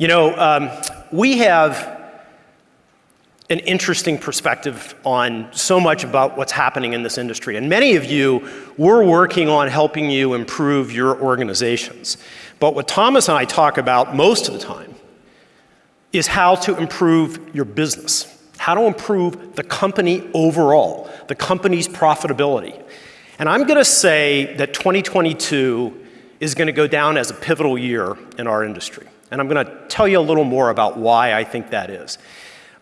You know, um, we have an interesting perspective on so much about what's happening in this industry. And many of you, we're working on helping you improve your organizations. But what Thomas and I talk about most of the time is how to improve your business, how to improve the company overall, the company's profitability. And I'm gonna say that 2022 is gonna go down as a pivotal year in our industry. And I'm gonna tell you a little more about why I think that is.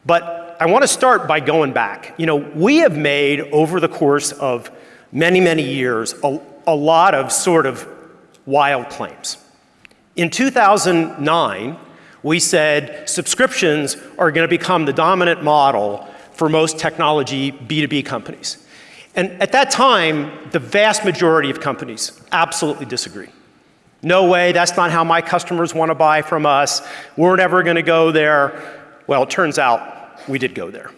But I want to start by going back. You know, we have made over the course of many, many years a, a lot of sort of wild claims. In 2009, we said subscriptions are going to become the dominant model for most technology B2B companies. And at that time, the vast majority of companies absolutely disagreed. No way, that's not how my customers want to buy from us. We're never going to go there. Well, it turns out we did go there.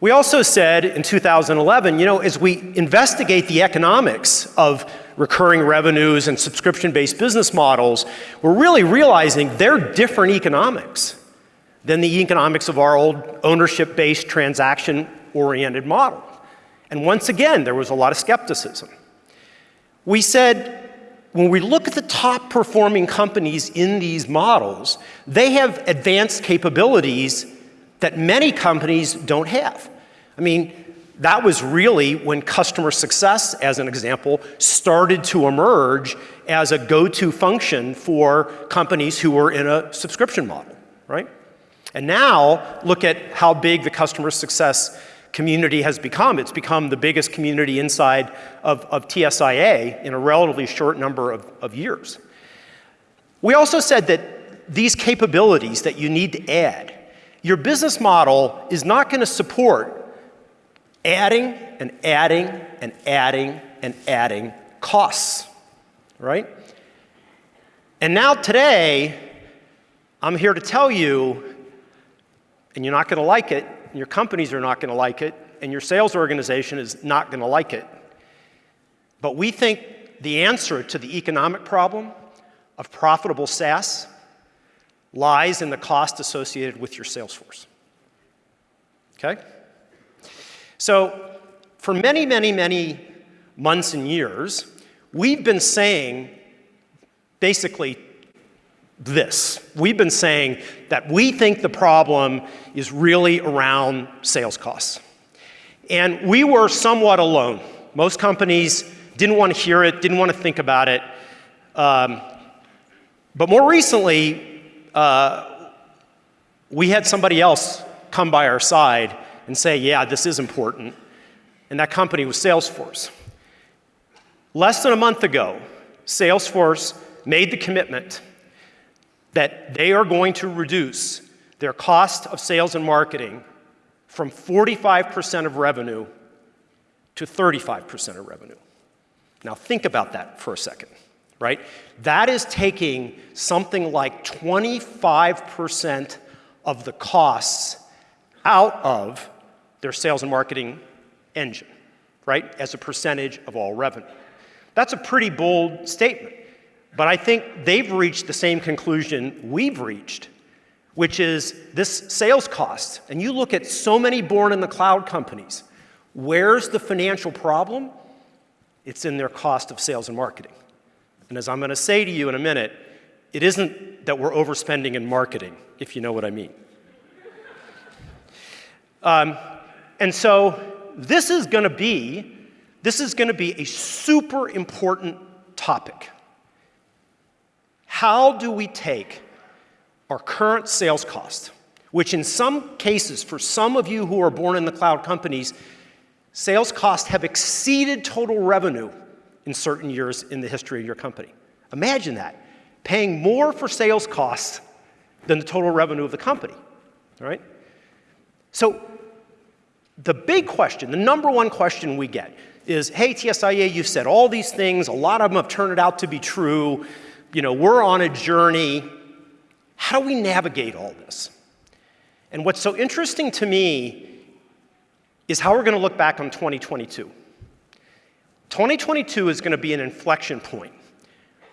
We also said in 2011, you know, as we investigate the economics of recurring revenues and subscription-based business models, we're really realizing they're different economics than the economics of our old ownership-based transaction-oriented model. And once again, there was a lot of skepticism. We said, when we look at the top performing companies in these models, they have advanced capabilities that many companies don't have. I mean, that was really when customer success, as an example, started to emerge as a go-to function for companies who were in a subscription model, right? And now, look at how big the customer success community has become. It's become the biggest community inside of, of TSIA in a relatively short number of, of years. We also said that these capabilities that you need to add your business model is not going to support adding and adding and adding and adding costs, right? And now today, I'm here to tell you, and you're not going to like it, and your companies are not going to like it, and your sales organization is not going to like it. But we think the answer to the economic problem of profitable SaaS lies in the cost associated with your sales force. Okay? So for many, many, many months and years, we've been saying basically this. We've been saying that we think the problem is really around sales costs. And we were somewhat alone. Most companies didn't want to hear it, didn't want to think about it. Um, but more recently, uh, we had somebody else come by our side and say, yeah, this is important. And that company was Salesforce. Less than a month ago, Salesforce made the commitment that they are going to reduce their cost of sales and marketing from 45% of revenue to 35% of revenue. Now think about that for a second right? That is taking something like 25% of the costs out of their sales and marketing engine, right? As a percentage of all revenue. That's a pretty bold statement, but I think they've reached the same conclusion we've reached, which is this sales cost. And you look at so many born in the cloud companies, where's the financial problem? It's in their cost of sales and marketing. And as I'm going to say to you in a minute, it isn't that we're overspending in marketing, if you know what I mean. Um, and so this is going to be, this is going to be a super important topic. How do we take our current sales cost, which in some cases, for some of you who are born in the cloud companies, sales costs have exceeded total revenue in certain years in the history of your company. Imagine that, paying more for sales costs than the total revenue of the company, all right? So the big question, the number one question we get is, hey, TSIA, you've said all these things, a lot of them have turned out to be true, you know, we're on a journey. How do we navigate all this? And what's so interesting to me is how we're going to look back on 2022. 2022 is going to be an inflection point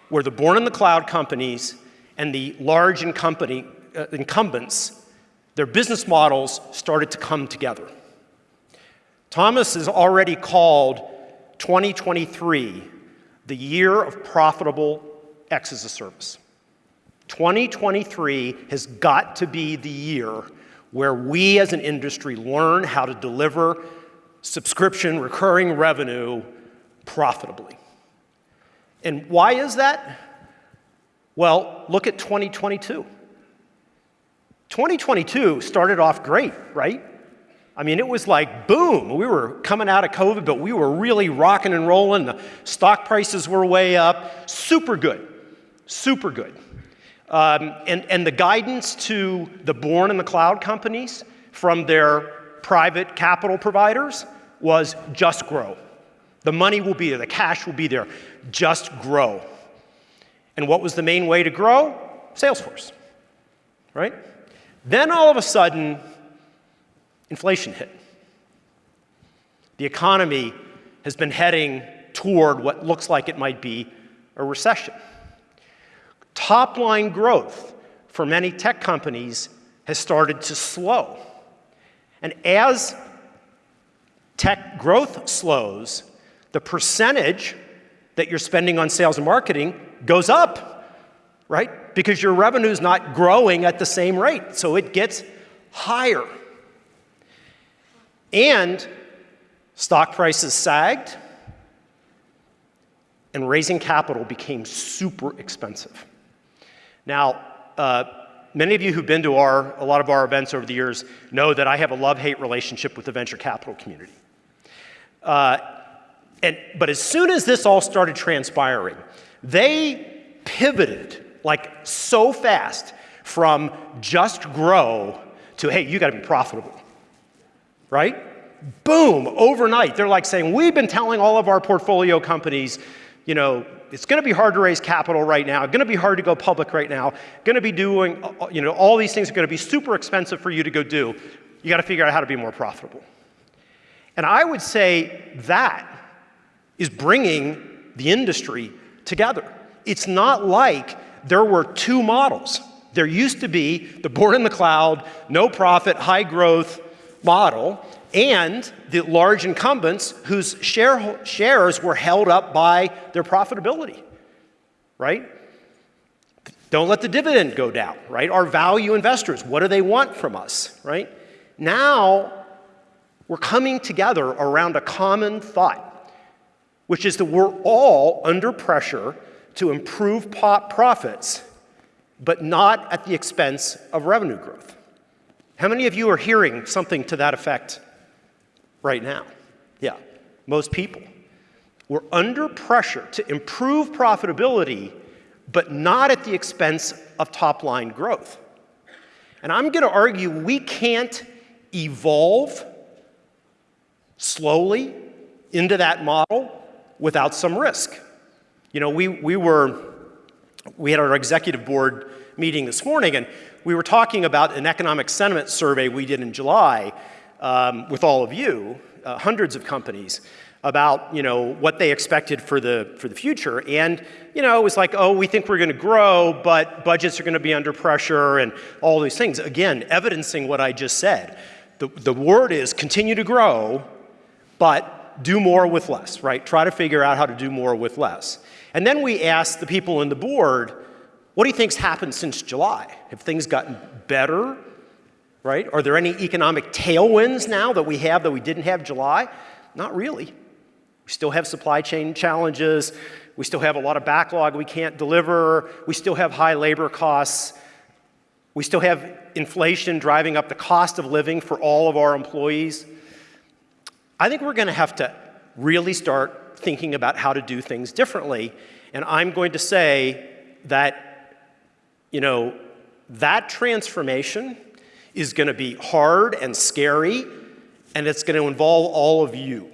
where the born in the cloud companies and the large uh, incumbents, their business models started to come together. Thomas has already called 2023 the year of profitable X as a service. 2023 has got to be the year where we as an industry learn how to deliver subscription recurring revenue profitably. And why is that? Well, look at 2022. 2022 started off great, right? I mean, it was like boom. We were coming out of COVID, but we were really rocking and rolling. The stock prices were way up. Super good. Super good. Um, and, and the guidance to the born in the cloud companies from their private capital providers was just grow. The money will be there, the cash will be there, just grow. And what was the main way to grow? Salesforce, right? Then all of a sudden, inflation hit. The economy has been heading toward what looks like it might be a recession. Top line growth for many tech companies has started to slow. And as tech growth slows, the percentage that you're spending on sales and marketing goes up, right? Because your revenue is not growing at the same rate, so it gets higher. And stock prices sagged, and raising capital became super expensive. Now, uh, many of you who've been to our, a lot of our events over the years know that I have a love-hate relationship with the venture capital community. Uh, and, but as soon as this all started transpiring, they pivoted like so fast from just grow to, hey, you gotta be profitable, right? Boom, overnight, they're like saying, we've been telling all of our portfolio companies, you know, it's going to be hard to raise capital right now, going to be hard to go public right now, going to be doing, uh, you know, all these things are going to be super expensive for you to go do. You got to figure out how to be more profitable. And I would say that is bringing the industry together. It's not like there were two models. There used to be the born in the cloud, no profit, high growth model, and the large incumbents whose share, shares were held up by their profitability, right? Don't let the dividend go down, right? Our value investors, what do they want from us, right? Now, we're coming together around a common thought, which is that we're all under pressure to improve profits, but not at the expense of revenue growth. How many of you are hearing something to that effect right now. Yeah, most people. We're under pressure to improve profitability, but not at the expense of top line growth. And I'm going to argue we can't evolve slowly into that model without some risk. You know, we, we were, we had our executive board meeting this morning and we were talking about an economic sentiment survey we did in July um, with all of you, uh, hundreds of companies, about you know what they expected for the for the future. And you know it was like oh we think we're going to grow but budgets are going to be under pressure and all these things. Again evidencing what I just said. The the word is continue to grow but do more with less right? Try to figure out how to do more with less. And then we asked the people in the board what do you think's happened since July? Have things gotten better right? Are there any economic tailwinds now that we have that we didn't have July? Not really. We still have supply chain challenges. We still have a lot of backlog we can't deliver. We still have high labor costs. We still have inflation driving up the cost of living for all of our employees. I think we're going to have to really start thinking about how to do things differently. And I'm going to say that, you know, that transformation is going to be hard and scary, and it's going to involve all of you.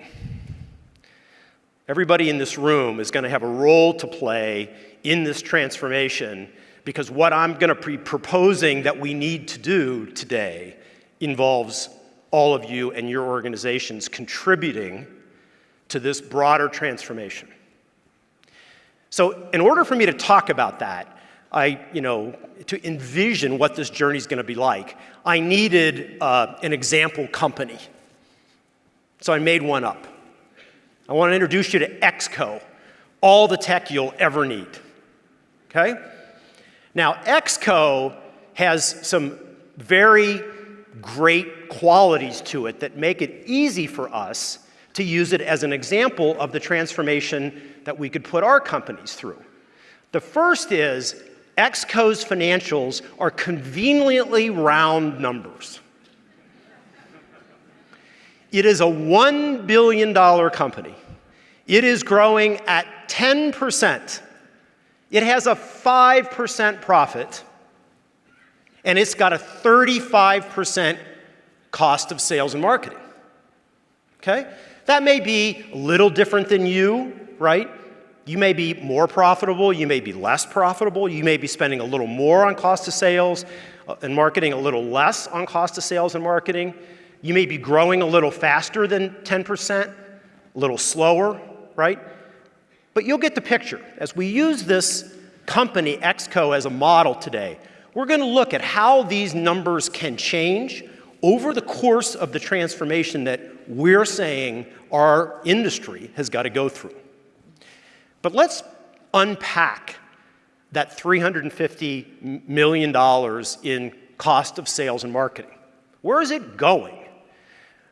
Everybody in this room is going to have a role to play in this transformation because what I'm going to be proposing that we need to do today involves all of you and your organizations contributing to this broader transformation. So in order for me to talk about that, I, you know, to envision what this journey is going to be like, I needed uh, an example company. So I made one up. I want to introduce you to XCO, all the tech you'll ever need. Okay? Now, XCO has some very great qualities to it that make it easy for us to use it as an example of the transformation that we could put our companies through. The first is XCO's financials are conveniently round numbers. It is a $1 billion company. It is growing at 10%. It has a 5% profit, and it's got a 35% cost of sales and marketing. Okay? That may be a little different than you, right? You may be more profitable, you may be less profitable, you may be spending a little more on cost of sales uh, and marketing, a little less on cost of sales and marketing. You may be growing a little faster than 10%, a little slower, right? But you'll get the picture. As we use this company, XCO, as a model today, we're going to look at how these numbers can change over the course of the transformation that we're saying our industry has got to go through. But let's unpack that $350 million in cost of sales and marketing. Where is it going?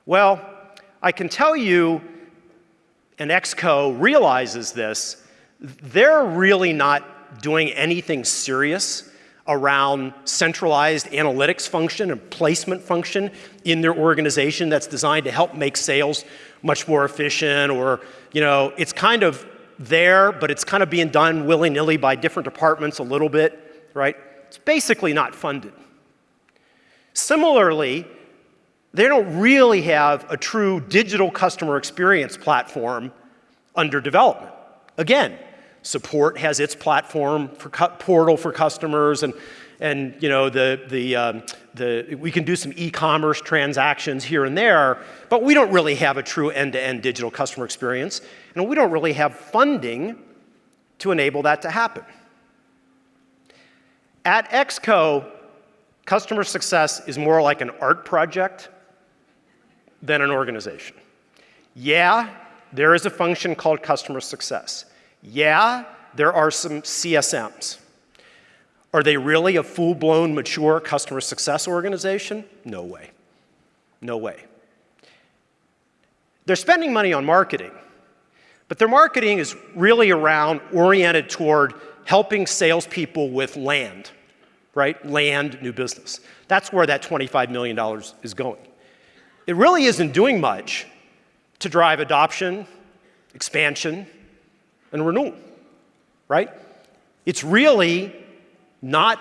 Well, I can tell you, and XCO realizes this, they're really not doing anything serious around centralized analytics function and placement function in their organization that's designed to help make sales much more efficient or, you know, it's kind of there, but it's kind of being done willy-nilly by different departments a little bit, right? It's basically not funded. Similarly, they don't really have a true digital customer experience platform under development. Again, support has its platform for portal for customers and and you know the the um, the we can do some e-commerce transactions here and there, but we don't really have a true end-to-end -end digital customer experience. And we don't really have funding to enable that to happen. At XCO, customer success is more like an art project than an organization. Yeah, there is a function called customer success. Yeah, there are some CSMs. Are they really a full-blown, mature customer success organization? No way. No way. They're spending money on marketing, but their marketing is really around oriented toward helping salespeople with land, right? Land new business. That's where that $25 million is going. It really isn't doing much to drive adoption, expansion, and renewal, right? It's really not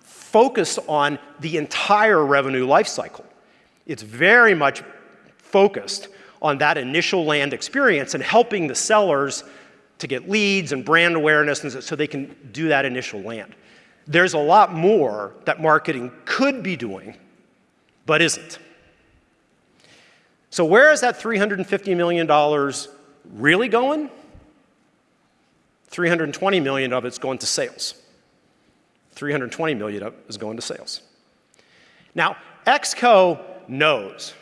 focused on the entire revenue lifecycle. It's very much focused on that initial land experience and helping the sellers to get leads and brand awareness and so they can do that initial land. There's a lot more that marketing could be doing, but isn't. So where is that $350 million really going? 320 million of it's going to sales. 320 million of is going to sales. Now, XCO knows,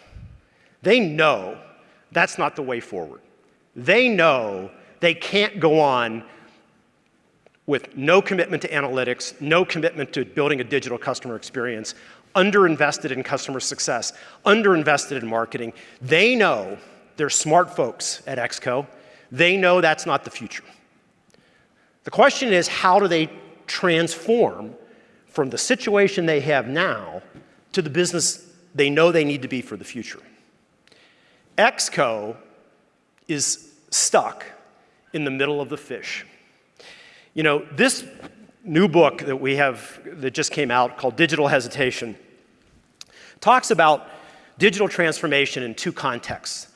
they know that's not the way forward. They know they can't go on with no commitment to analytics, no commitment to building a digital customer experience, underinvested in customer success, underinvested in marketing. They know, they're smart folks at XCO, they know that's not the future. The question is, how do they transform from the situation they have now to the business they know they need to be for the future? XCO is stuck in the middle of the fish. You know, this new book that we have that just came out called Digital Hesitation talks about digital transformation in two contexts.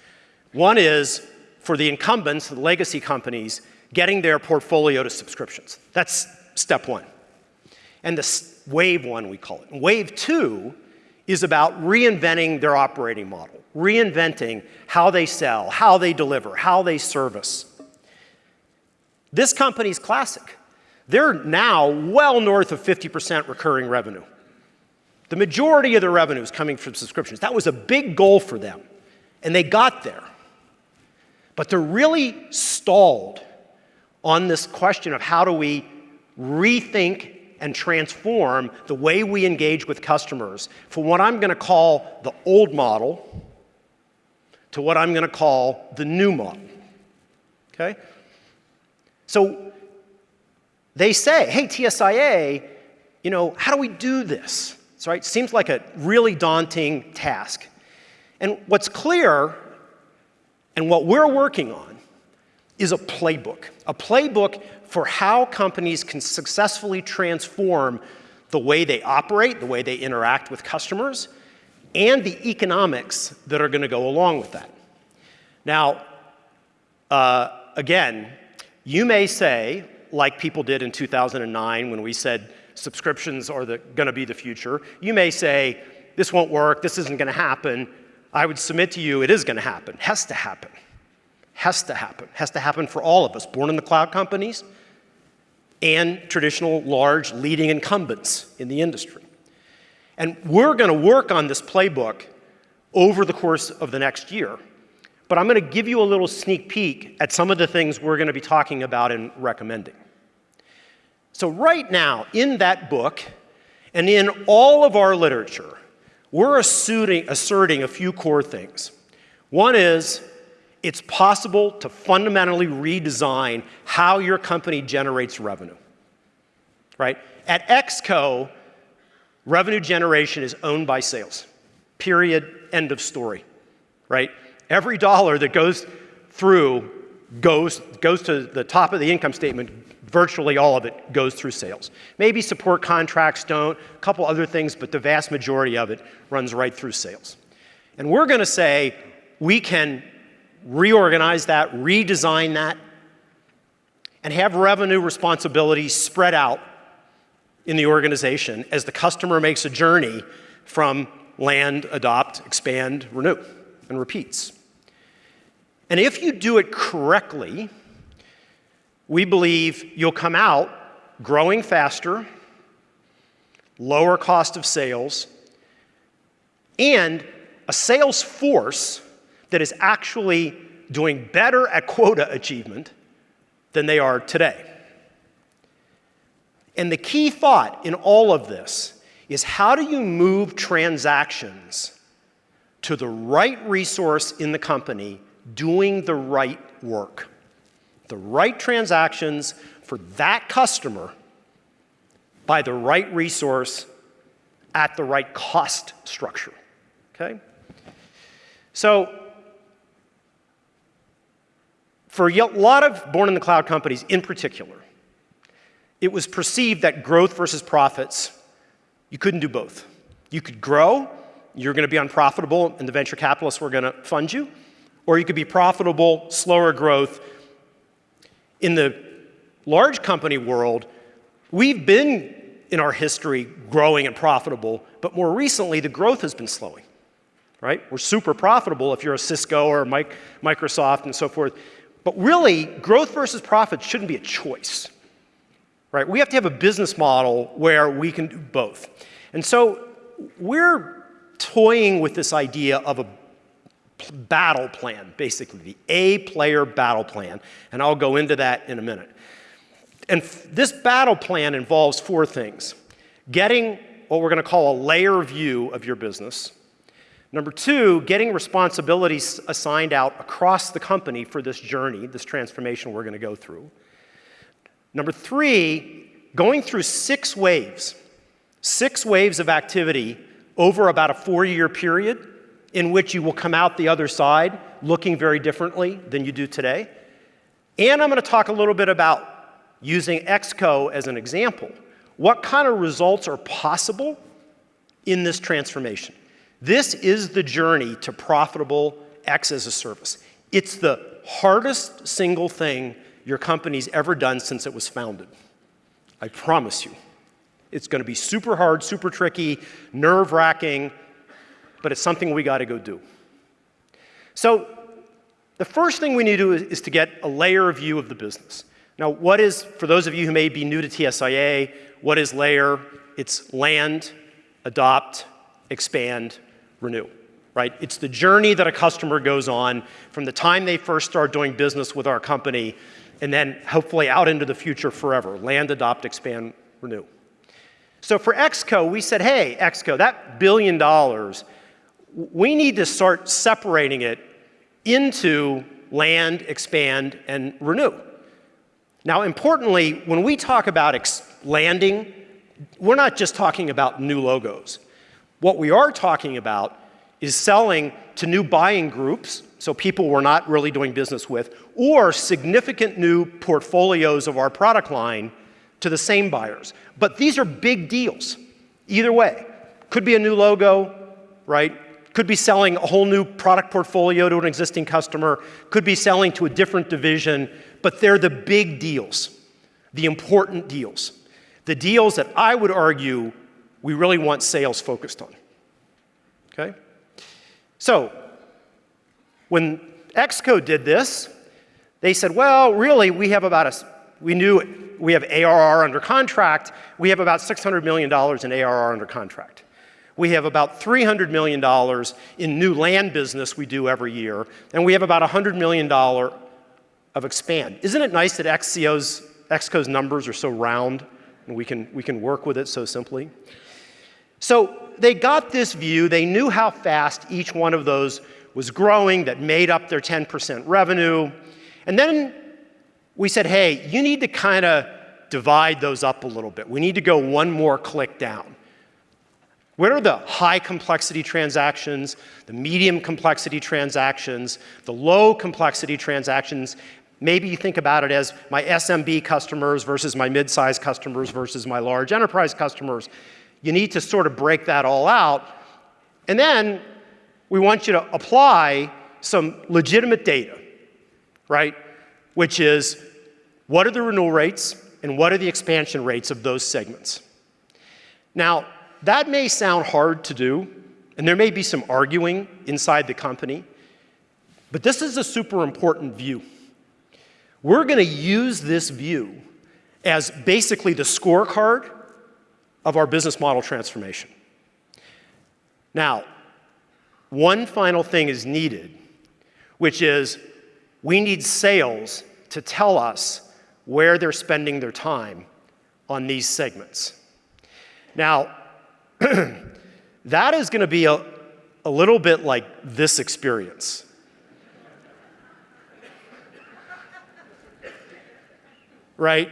One is for the incumbents, the legacy companies, getting their portfolio to subscriptions. That's step one. And the wave one, we call it. wave two is about reinventing their operating model, reinventing how they sell, how they deliver, how they service. This company's classic. they're now well north of 50% recurring revenue. The majority of their revenue is coming from subscriptions. That was a big goal for them, and they got there. But they're really stalled on this question of how do we rethink and transform the way we engage with customers from what I'm going to call the old model to what I'm going to call the new model. Okay? So they say, hey, TSIA, you know, how do we do this? So, right, seems like a really daunting task. And what's clear and what we're working on is a playbook, a playbook for how companies can successfully transform the way they operate, the way they interact with customers, and the economics that are going to go along with that. Now, uh, again, you may say, like people did in 2009 when we said subscriptions are going to be the future, you may say, this won't work, this isn't going to happen. I would submit to you it is going to happen, has to happen. Has to happen. Has to happen for all of us, born in the cloud companies and traditional large leading incumbents in the industry. And we're going to work on this playbook over the course of the next year. But I'm going to give you a little sneak peek at some of the things we're going to be talking about and recommending. So right now, in that book, and in all of our literature, we're asserting, asserting a few core things. One is it's possible to fundamentally redesign how your company generates revenue, right? At XCO, revenue generation is owned by sales, period, end of story, right? Every dollar that goes through goes, goes to the top of the income statement, virtually all of it goes through sales. Maybe support contracts don't, a couple other things, but the vast majority of it runs right through sales. And we're going to say we can reorganize that, redesign that, and have revenue responsibilities spread out in the organization as the customer makes a journey from land, adopt, expand, renew, and repeats. And if you do it correctly, we believe you'll come out growing faster, lower cost of sales, and a sales force that is actually doing better at quota achievement than they are today. And the key thought in all of this is how do you move transactions to the right resource in the company doing the right work? The right transactions for that customer by the right resource at the right cost structure, okay? So for a lot of born in the cloud companies in particular, it was perceived that growth versus profits, you couldn't do both. You could grow, you're going to be unprofitable, and the venture capitalists were going to fund you, or you could be profitable, slower growth. In the large company world, we've been in our history growing and profitable, but more recently, the growth has been slowing, right? We're super profitable if you're a Cisco or Microsoft and so forth. But really, growth versus profit shouldn't be a choice, right? We have to have a business model where we can do both. And so we're toying with this idea of a battle plan, basically, the A player battle plan. And I'll go into that in a minute. And this battle plan involves four things. Getting what we're going to call a LAER view of your business. Number two, getting responsibilities assigned out across the company for this journey, this transformation we're going to go through. Number three, going through six waves, six waves of activity over about a four-year period in which you will come out the other side looking very differently than you do today. And I'm going to talk a little bit about using XCO as an example. What kind of results are possible in this transformation? This is the journey to profitable X as a service. It's the hardest single thing your company's ever done since it was founded. I promise you. It's going to be super hard, super tricky, nerve wracking, but it's something we got to go do. So, the first thing we need to do is, is to get a LAER view of the business. Now, what is, for those of you who may be new to TSIA, what is LAER? It's land, adopt, expand, renew, right? It's the journey that a customer goes on from the time they first start doing business with our company and then hopefully out into the future forever. Land, adopt, expand, renew. So for XCO, we said, hey, XCO, that billion dollars, we need to start separating it into land, expand, and renew. Now, importantly, when we talk about landing, we're not just talking about new logos. What we are talking about is selling to new buying groups, so people we're not really doing business with, or significant new portfolios of our product line to the same buyers. But these are big deals, either way. Could be a new logo, right? Could be selling a whole new product portfolio to an existing customer, could be selling to a different division, but they're the big deals, the important deals. The deals that I would argue we really want sales focused on, okay? So when XCO did this, they said, well, really, we have about a, we knew we have ARR under contract. We have about $600 million in ARR under contract. We have about $300 million in new land business we do every year, and we have about $100 million of expand. Isn't it nice that XCO's, XCO's numbers are so round and we can, we can work with it so simply? So they got this view, they knew how fast each one of those was growing that made up their 10% revenue. And then we said, hey, you need to kind of divide those up a little bit. We need to go one more click down. What are the high complexity transactions, the medium complexity transactions, the low complexity transactions? Maybe you think about it as my SMB customers versus my mid-sized customers versus my large enterprise customers. You need to sort of break that all out. And then we want you to apply some legitimate data, right? Which is what are the renewal rates and what are the expansion rates of those segments? Now, that may sound hard to do, and there may be some arguing inside the company, but this is a super important view. We're going to use this view as basically the scorecard of our business model transformation. Now, one final thing is needed, which is we need sales to tell us where they're spending their time on these segments. Now, that is going to be a, a little bit like this experience. right?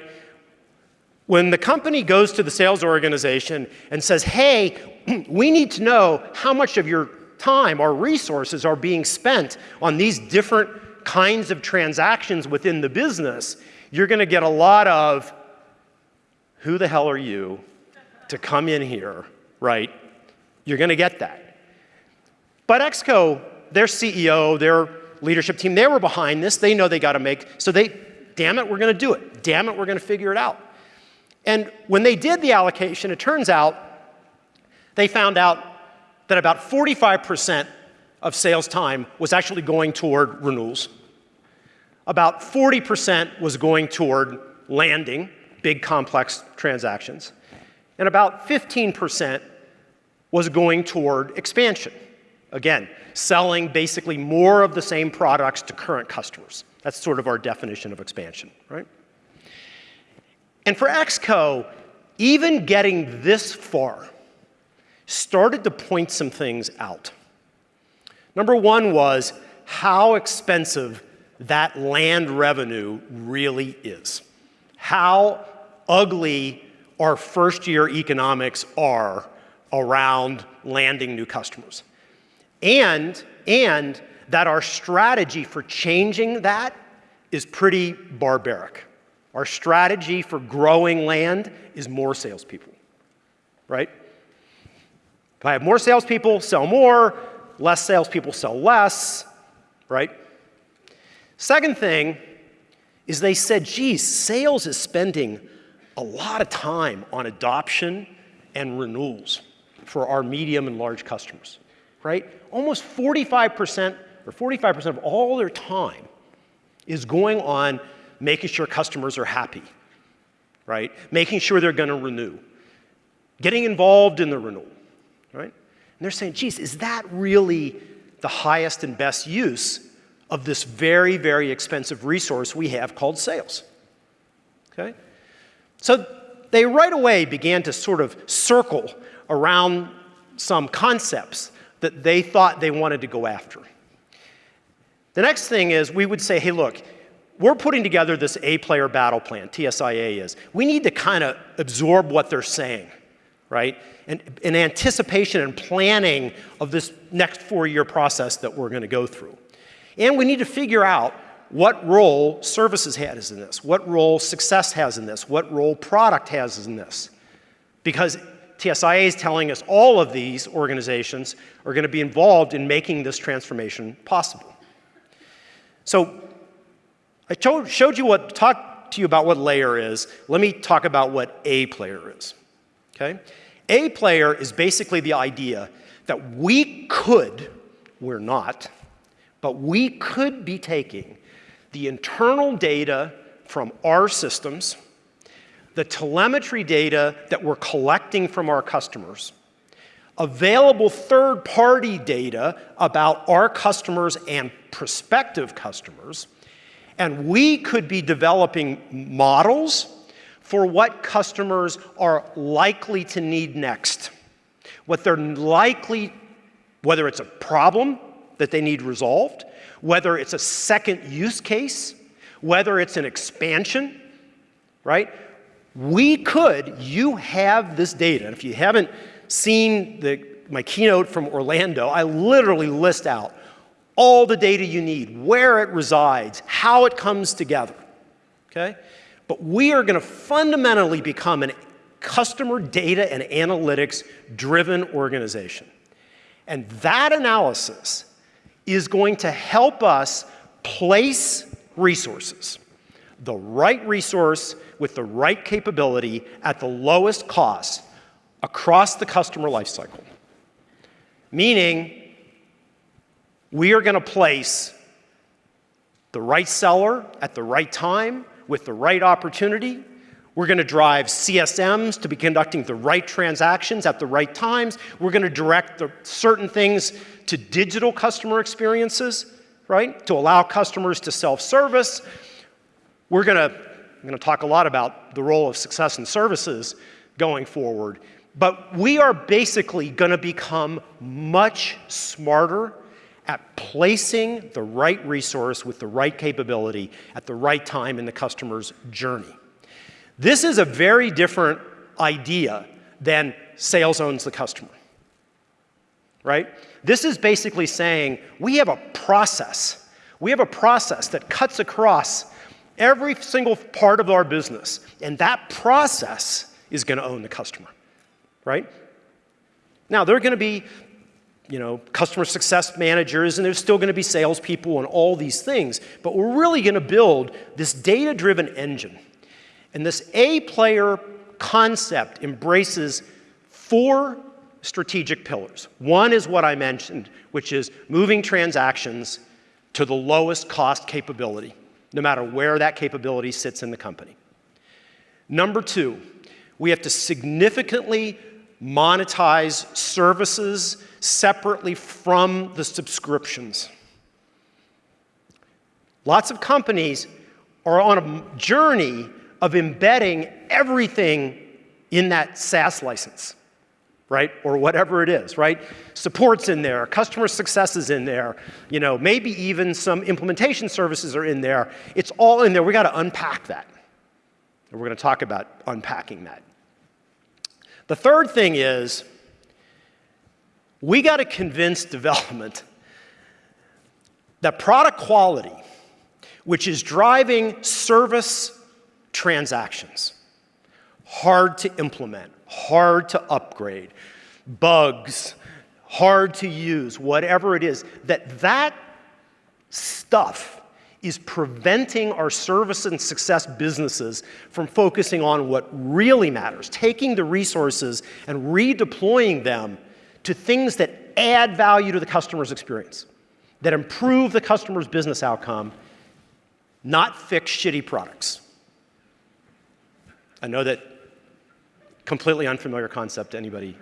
When the company goes to the sales organization and says, hey, we need to know how much of your time or resources are being spent on these different kinds of transactions within the business, you're going to get a lot of, who the hell are you to come in here right? You're going to get that. But XCO, their CEO, their leadership team, they were behind this. They know they got to make, so they, damn it, we're going to do it. Damn it, we're going to figure it out. And when they did the allocation, it turns out they found out that about 45% of sales time was actually going toward renewals. About 40% was going toward landing, big complex transactions and about 15% was going toward expansion. Again, selling basically more of the same products to current customers. That's sort of our definition of expansion, right? And for XCO, even getting this far started to point some things out. Number one was how expensive that land revenue really is. How ugly our first year economics are around landing new customers. And, and that our strategy for changing that is pretty barbaric. Our strategy for growing land is more salespeople, right? If I have more salespeople, sell more, less salespeople, sell less, right? Second thing is they said, geez, sales is spending a lot of time on adoption and renewals for our medium and large customers, right? Almost 45% or 45% of all their time is going on making sure customers are happy, right? Making sure they're going to renew, getting involved in the renewal, right? And they're saying, geez, is that really the highest and best use of this very, very expensive resource we have called sales? Okay? So they right away began to sort of circle around some concepts that they thought they wanted to go after. The next thing is we would say, hey, look, we're putting together this A-player battle plan, TSIA is. We need to kind of absorb what they're saying, right? And in anticipation and planning of this next four-year process that we're going to go through. And we need to figure out what role services has in this, what role success has in this, what role product has in this. Because TSIA is telling us all of these organizations are going to be involved in making this transformation possible. So I showed you what, talked to you about what LAER is. Let me talk about what A player is, okay? A player is basically the idea that we could, we're not, but we could be taking the internal data from our systems, the telemetry data that we're collecting from our customers, available third-party data about our customers and prospective customers, and we could be developing models for what customers are likely to need next. What they're likely, whether it's a problem that they need resolved, whether it's a second use case, whether it's an expansion, right? We could, you have this data. And if you haven't seen the, my keynote from Orlando, I literally list out all the data you need, where it resides, how it comes together, okay? But we are gonna fundamentally become a customer data and analytics driven organization. And that analysis is going to help us place resources, the right resource with the right capability at the lowest cost across the customer lifecycle. Meaning, we are going to place the right seller at the right time with the right opportunity. We're going to drive CSMs to be conducting the right transactions at the right times. We're going to direct certain things to digital customer experiences, right? To allow customers to self-service. We're going to, I'm going to talk a lot about the role of success and services going forward. But we are basically going to become much smarter at placing the right resource with the right capability at the right time in the customer's journey. This is a very different idea than sales owns the customer, right? This is basically saying we have a process. We have a process that cuts across every single part of our business, and that process is going to own the customer, right? Now, there are going to be you know, customer success managers, and there's still going to be salespeople and all these things. But we're really going to build this data-driven engine. And this A-player concept embraces four strategic pillars. One is what I mentioned, which is moving transactions to the lowest cost capability, no matter where that capability sits in the company. Number two, we have to significantly monetize services separately from the subscriptions. Lots of companies are on a journey of embedding everything in that SaaS license, right? Or whatever it is, right? Support's in there, customer success is in there, you know, maybe even some implementation services are in there. It's all in there. We got to unpack that. And we're going to talk about unpacking that. The third thing is we got to convince development that product quality, which is driving service transactions, hard to implement, hard to upgrade, bugs, hard to use, whatever it is, that that stuff is preventing our service and success businesses from focusing on what really matters, taking the resources and redeploying them to things that add value to the customer's experience, that improve the customer's business outcome, not fix shitty products. I know that completely unfamiliar concept to anybody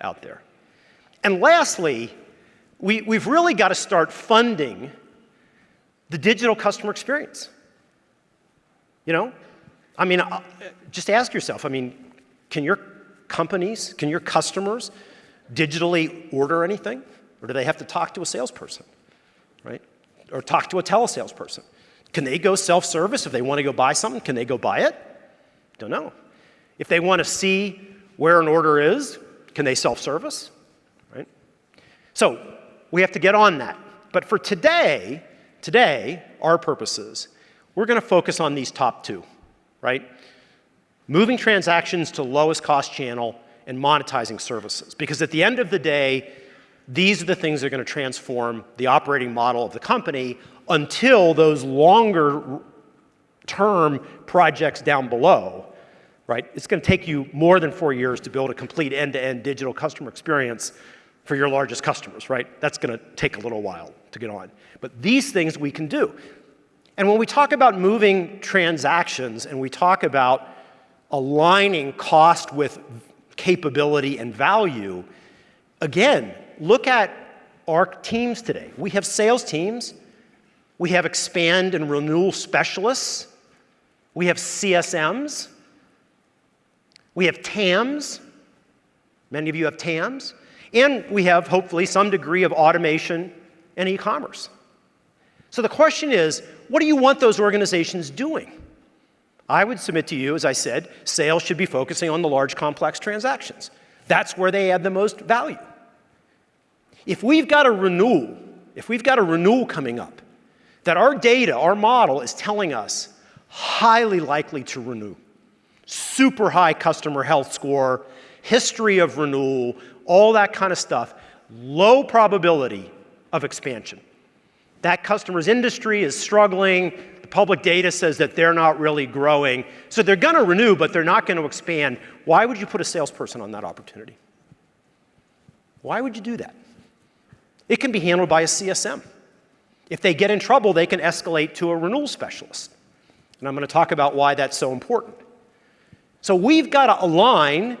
out there. And lastly, we, we've really got to start funding the digital customer experience. You know? I mean, uh, just ask yourself, I mean, can your companies, can your customers digitally order anything? Or do they have to talk to a salesperson, right? Or talk to a telesalesperson? Can they go self-service if they want to go buy something? Can they go buy it? Don't know. If they want to see where an order is, can they self-service? Right? So we have to get on that. But for today, today, our purposes, we're going to focus on these top two, right? Moving transactions to lowest cost channel and monetizing services. Because at the end of the day, these are the things that are going to transform the operating model of the company until those longer term projects down below, right? It's going to take you more than four years to build a complete end-to-end -end digital customer experience for your largest customers, right? That's going to take a little while to get on. But these things we can do. And when we talk about moving transactions and we talk about aligning cost with capability and value, again, look at our teams today. We have sales teams, we have expand and renewal specialists, we have CSMs, we have TAMs, many of you have TAMs, and we have hopefully some degree of automation and e-commerce. So the question is, what do you want those organizations doing? I would submit to you, as I said, sales should be focusing on the large complex transactions. That's where they add the most value. If we've got a renewal, if we've got a renewal coming up, that our data, our model is telling us highly likely to renew, super high customer health score, history of renewal, all that kind of stuff, low probability of expansion. That customer's industry is struggling, the public data says that they're not really growing, so they're gonna renew, but they're not gonna expand. Why would you put a salesperson on that opportunity? Why would you do that? It can be handled by a CSM. If they get in trouble, they can escalate to a renewal specialist. And I'm going to talk about why that's so important. So we've got to align,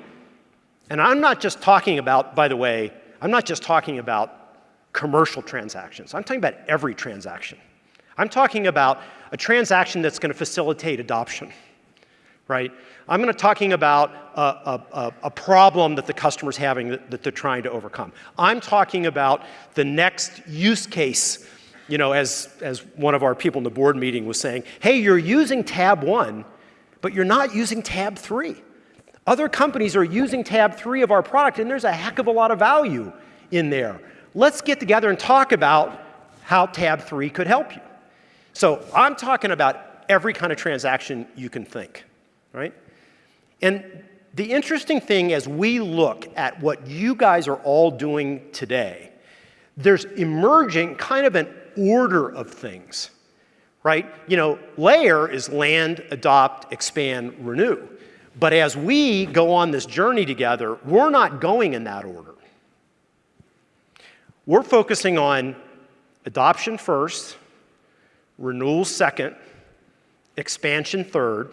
and I'm not just talking about, by the way, I'm not just talking about commercial transactions. I'm talking about every transaction. I'm talking about a transaction that's going to facilitate adoption, right? I'm going to talking about a, a, a, problem that the customer's having that, that they're trying to overcome. I'm talking about the next use case, you know, as, as one of our people in the board meeting was saying, hey, you're using tab one, but you're not using tab three. Other companies are using tab three of our product, and there's a heck of a lot of value in there. Let's get together and talk about how tab three could help you. So I'm talking about every kind of transaction you can think, right? And the interesting thing as we look at what you guys are all doing today, there's emerging kind of an order of things, right? You know, LAER is land, adopt, expand, renew. But as we go on this journey together, we're not going in that order. We're focusing on adoption first, renewal second, expansion third,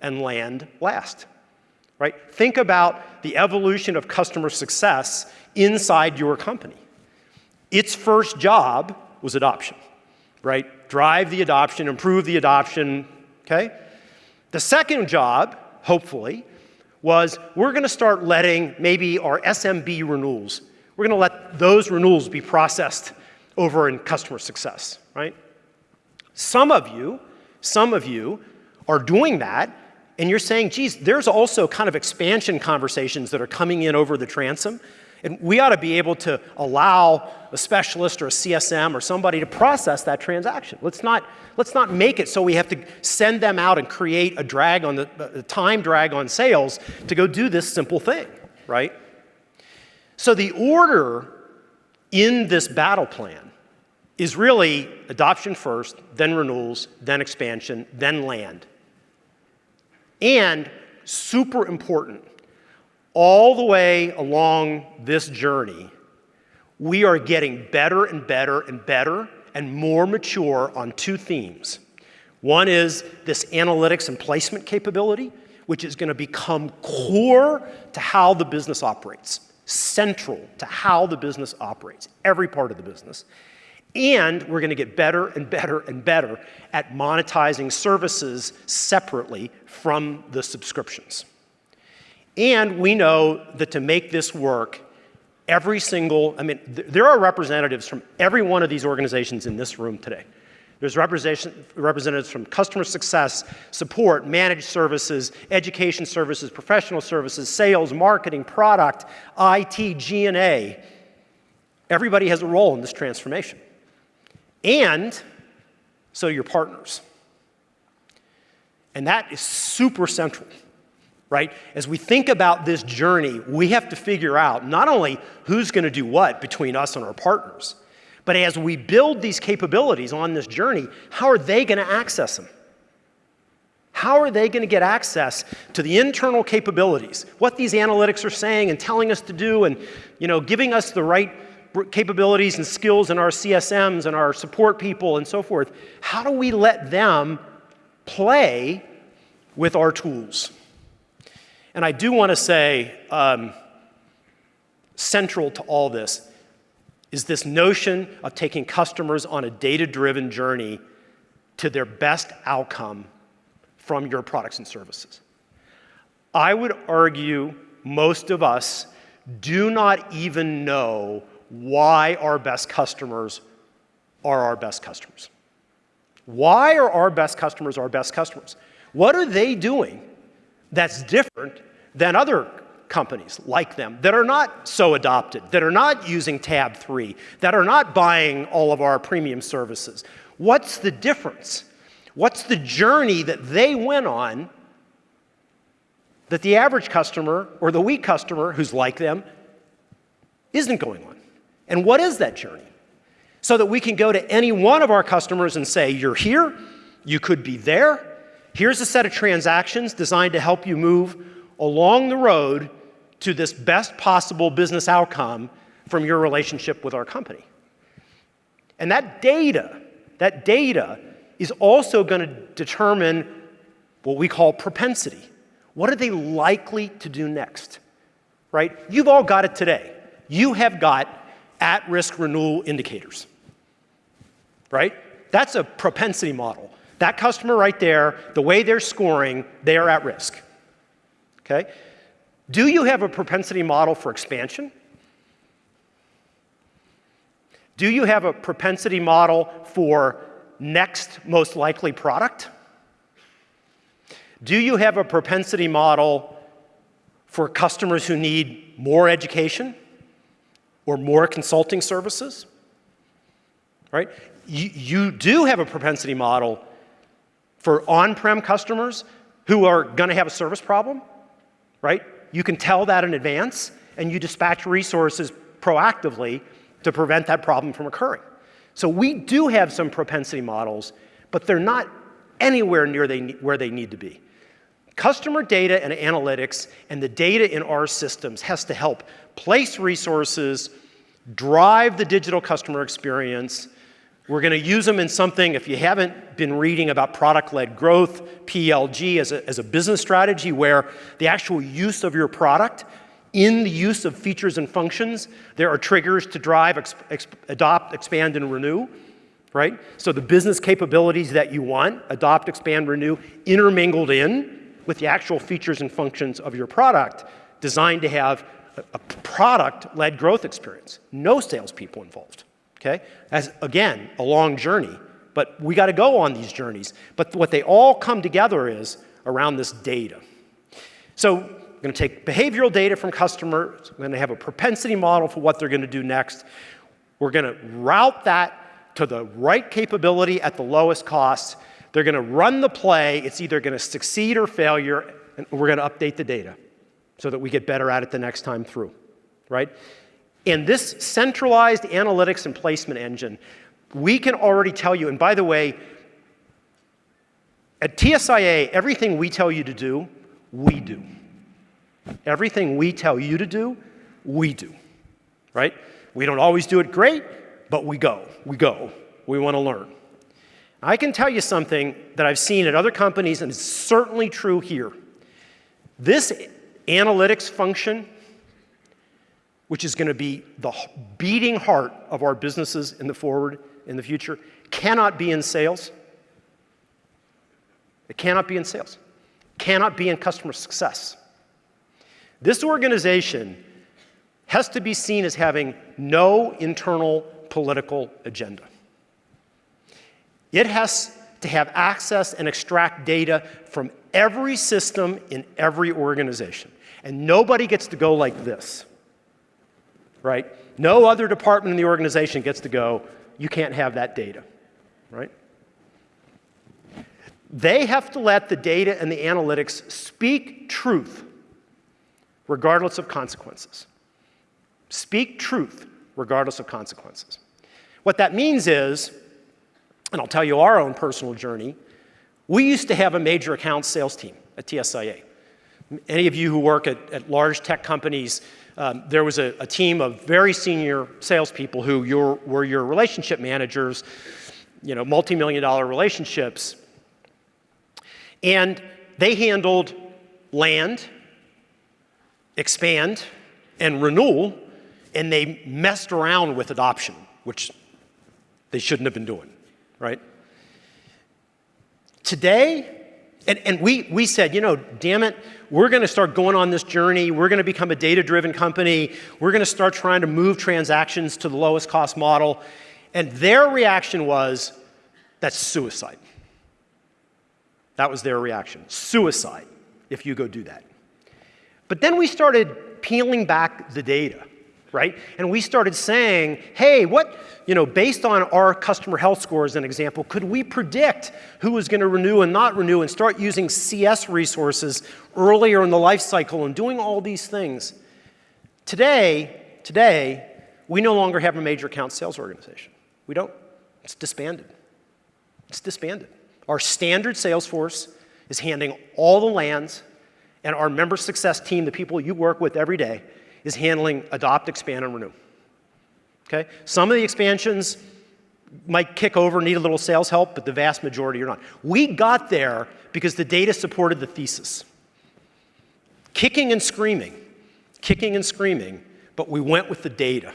and land last right? Think about the evolution of customer success inside your company. Its first job was adoption, right? Drive the adoption, improve the adoption, okay? The second job, hopefully, was we're gonna start letting maybe our SMB renewals, we're gonna let those renewals be processed over in customer success, right? Some of you, some of you are doing that and you're saying, geez, there's also kind of expansion conversations that are coming in over the transom. And we ought to be able to allow a specialist or a CSM or somebody to process that transaction. Let's not, let's not make it so we have to send them out and create a drag on the, a time drag on sales to go do this simple thing, right? So the order in this battle plan is really adoption first, then renewals, then expansion, then land. And super important, all the way along this journey, we are getting better and better and better and more mature on two themes. One is this analytics and placement capability, which is going to become core to how the business operates, central to how the business operates, every part of the business. And we're going to get better and better and better at monetizing services separately from the subscriptions. And we know that to make this work, every single, I mean, th there are representatives from every one of these organizations in this room today. There's representatives from customer success, support, managed services, education services, professional services, sales, marketing, product, IT, G&A. Everybody has a role in this transformation. And so your partners. And that is super central, right? As we think about this journey, we have to figure out not only who's going to do what between us and our partners, but as we build these capabilities on this journey, how are they going to access them? How are they going to get access to the internal capabilities, what these analytics are saying and telling us to do and you know, giving us the right capabilities and skills in our CSMs and our support people and so forth? How do we let them play with our tools? And I do want to say, um, central to all this, is this notion of taking customers on a data-driven journey to their best outcome from your products and services. I would argue most of us do not even know why our best customers are our best customers. Why are our best customers our best customers? What are they doing that's different than other companies like them that are not so adopted, that are not using tab 3, that are not buying all of our premium services. What's the difference? What's the journey that they went on that the average customer or the weak customer who's like them isn't going on? And what is that journey? So that we can go to any one of our customers and say, you're here, you could be there, here's a set of transactions designed to help you move along the road to this best possible business outcome from your relationship with our company. And that data, that data is also going to determine what we call propensity. What are they likely to do next? Right? You've all got it today. You have got at-risk renewal indicators. Right? That's a propensity model. That customer right there, the way they're scoring, they are at risk. Okay? Do you have a propensity model for expansion? Do you have a propensity model for next most likely product? Do you have a propensity model for customers who need more education or more consulting services? Right? You, you do have a propensity model for on-prem customers who are going to have a service problem, right? You can tell that in advance, and you dispatch resources proactively to prevent that problem from occurring. So we do have some propensity models, but they're not anywhere near they, where they need to be. Customer data and analytics and the data in our systems has to help place resources, drive the digital customer experience, we're going to use them in something, if you haven't been reading about product-led growth, PLG as a, as a business strategy where the actual use of your product in the use of features and functions, there are triggers to drive, ex, ex, adopt, expand, and renew, right? So the business capabilities that you want, adopt, expand, renew, intermingled in with the actual features and functions of your product designed to have a, a product-led growth experience. No salespeople involved okay? As, again, a long journey, but we got to go on these journeys. But what they all come together is around this data. So we're going to take behavioral data from customers. We're going to have a propensity model for what they're going to do next. We're going to route that to the right capability at the lowest cost. They're going to run the play. It's either going to succeed or failure, and we're going to update the data so that we get better at it the next time through, right? In this centralized analytics and placement engine, we can already tell you, and by the way, at TSIA, everything we tell you to do, we do. Everything we tell you to do, we do, right? We don't always do it great, but we go, we go. we want to learn. I can tell you something that I've seen at other companies, and it's certainly true here. This analytics function, which is going to be the beating heart of our businesses in the forward, in the future, cannot be in sales. It cannot be in sales. Cannot be in customer success. This organization has to be seen as having no internal political agenda. It has to have access and extract data from every system in every organization. And nobody gets to go like this, right? No other department in the organization gets to go, you can't have that data, right? They have to let the data and the analytics speak truth, regardless of consequences. Speak truth, regardless of consequences. What that means is, and I'll tell you our own personal journey, we used to have a major account sales team at TSIA. Any of you who work at, at large tech companies, um, there was a, a, team of very senior salespeople who your, were your relationship managers, you know, multi-million dollar relationships. And they handled land, expand, and renewal, and they messed around with adoption, which they shouldn't have been doing, right? Today, and, and we, we said, you know, damn it, we're going to start going on this journey. We're going to become a data-driven company. We're going to start trying to move transactions to the lowest cost model. And their reaction was, that's suicide. That was their reaction. Suicide, if you go do that. But then we started peeling back the data right? And we started saying, hey, what, you know, based on our customer health score as an example, could we predict who was going to renew and not renew and start using CS resources earlier in the life cycle and doing all these things? Today, today, we no longer have a major account sales organization. We don't. It's disbanded. It's disbanded. Our standard sales force is handing all the lands, and our member success team, the people you work with every day, is handling adopt, expand, and renew. Okay? Some of the expansions might kick over, need a little sales help, but the vast majority are not. We got there because the data supported the thesis. Kicking and screaming, kicking and screaming, but we went with the data.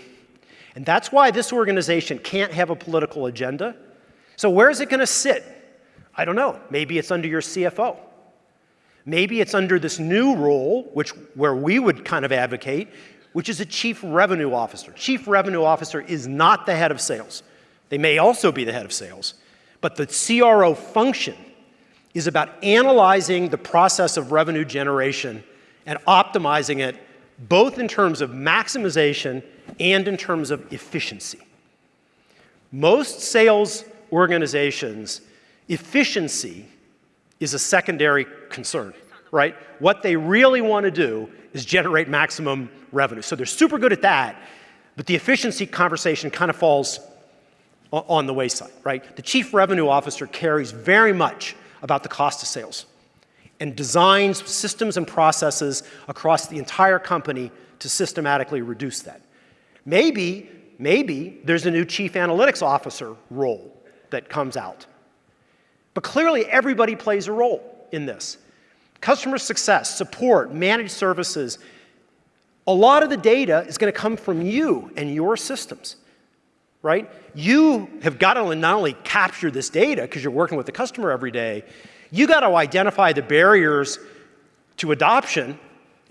And that's why this organization can't have a political agenda. So where is it going to sit? I don't know. Maybe it's under your CFO. Maybe it's under this new role, which, where we would kind of advocate, which is a chief revenue officer. Chief revenue officer is not the head of sales. They may also be the head of sales, but the CRO function is about analyzing the process of revenue generation and optimizing it both in terms of maximization and in terms of efficiency. Most sales organizations, efficiency is a secondary concern, right? What they really want to do is generate maximum revenue. So they're super good at that, but the efficiency conversation kind of falls on the wayside, right? The chief revenue officer cares very much about the cost of sales and designs systems and processes across the entire company to systematically reduce that. Maybe, maybe there's a new chief analytics officer role that comes out. But clearly, everybody plays a role in this. Customer success, support, managed services, a lot of the data is going to come from you and your systems, right? You have got to not only capture this data because you're working with the customer every day, you got to identify the barriers to adoption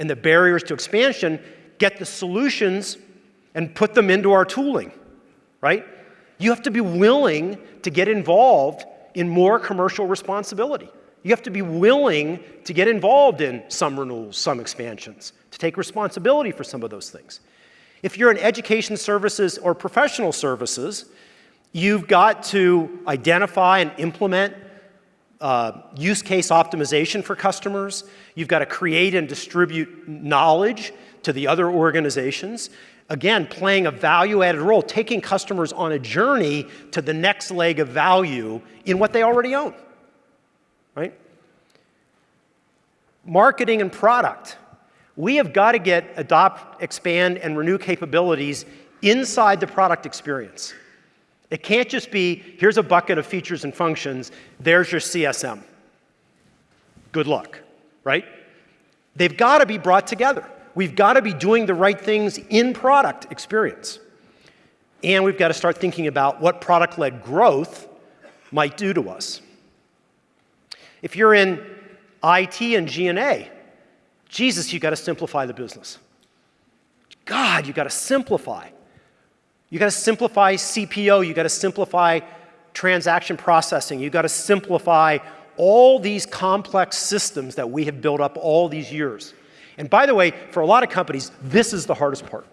and the barriers to expansion, get the solutions and put them into our tooling, right? You have to be willing to get involved in more commercial responsibility. You have to be willing to get involved in some renewals, some expansions, to take responsibility for some of those things. If you're in education services or professional services, you've got to identify and implement uh, use case optimization for customers. You've got to create and distribute knowledge to the other organizations again, playing a value-added role, taking customers on a journey to the next leg of value in what they already own, right? Marketing and product. We have got to get adopt, expand, and renew capabilities inside the product experience. It can't just be, here's a bucket of features and functions, there's your CSM. Good luck, right? They've got to be brought together. We've got to be doing the right things in product experience. And we've got to start thinking about what product-led growth might do to us. If you're in IT and G&A, Jesus, you've got to simplify the business. God, you've got to simplify. You've got to simplify CPQ, you've got to simplify transaction processing, you've got to simplify all these complex systems that we have built up all these years. And by the way, for a lot of companies, this is the hardest part.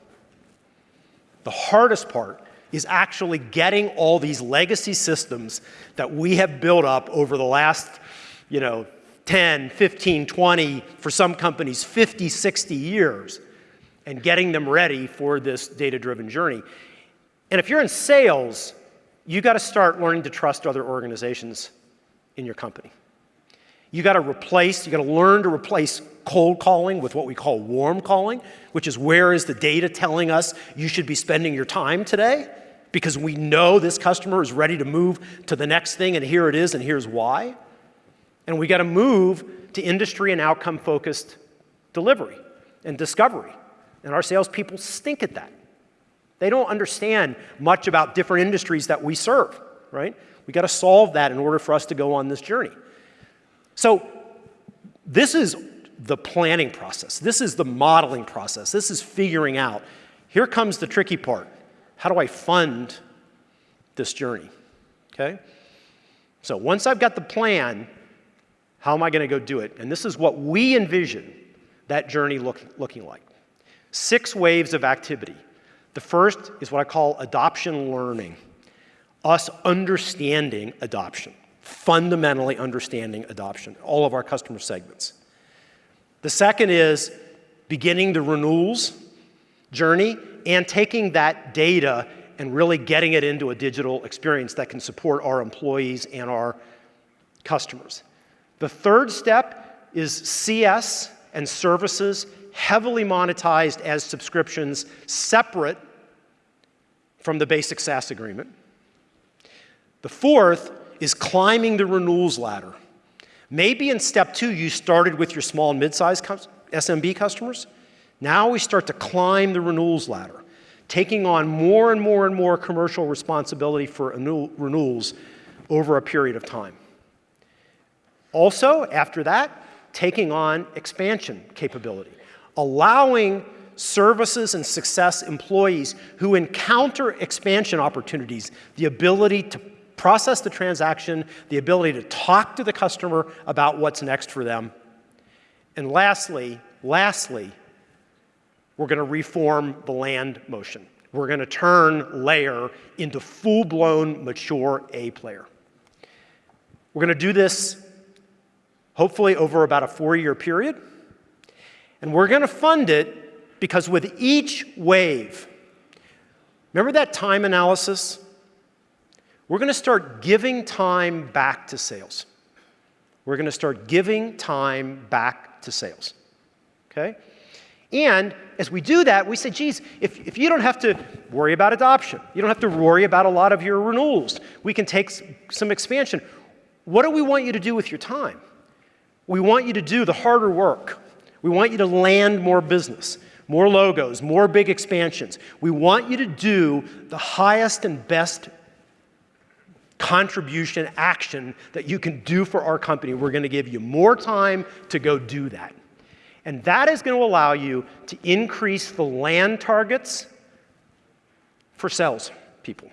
The hardest part is actually getting all these legacy systems that we have built up over the last, you know, 10, 15, 20, for some companies, 50, 60 years, and getting them ready for this data-driven journey. And if you're in sales, you got to start learning to trust other organizations in your company. You got to replace, you got to learn to replace cold calling with what we call warm calling, which is where is the data telling us you should be spending your time today? Because we know this customer is ready to move to the next thing, and here it is, and here's why. And we got to move to industry and outcome focused delivery and discovery. And our salespeople stink at that. They don't understand much about different industries that we serve, right? We got to solve that in order for us to go on this journey. So this is the planning process. This is the modeling process. This is figuring out. Here comes the tricky part. How do I fund this journey? Okay? So once I've got the plan, how am I going to go do it? And this is what we envision that journey look, looking like. Six waves of activity. The first is what I call adoption learning, us understanding adoption fundamentally understanding adoption, all of our customer segments. The second is beginning the renewals journey and taking that data and really getting it into a digital experience that can support our employees and our customers. The third step is CS and services heavily monetized as subscriptions separate from the basic SaaS agreement. The fourth is climbing the renewals ladder. Maybe in step two, you started with your small and mid-sized SMB customers. Now we start to climb the renewals ladder, taking on more and more and more commercial responsibility for renewals over a period of time. Also, after that, taking on expansion capability, allowing services and success employees who encounter expansion opportunities the ability to process the transaction, the ability to talk to the customer about what's next for them. And lastly, lastly, we're going to reform the land motion. We're going to turn LAER into full-blown, mature A player. We're going to do this hopefully over about a four-year period. And we're going to fund it because with each wave, remember that time analysis? We're going to start giving time back to sales. We're going to start giving time back to sales. Okay? And as we do that, we say, geez, if, if you don't have to worry about adoption, you don't have to worry about a lot of your renewals, we can take some expansion. What do we want you to do with your time? We want you to do the harder work. We want you to land more business, more logos, more big expansions. We want you to do the highest and best contribution action that you can do for our company. We're going to give you more time to go do that. And that is going to allow you to increase the land targets for sales people.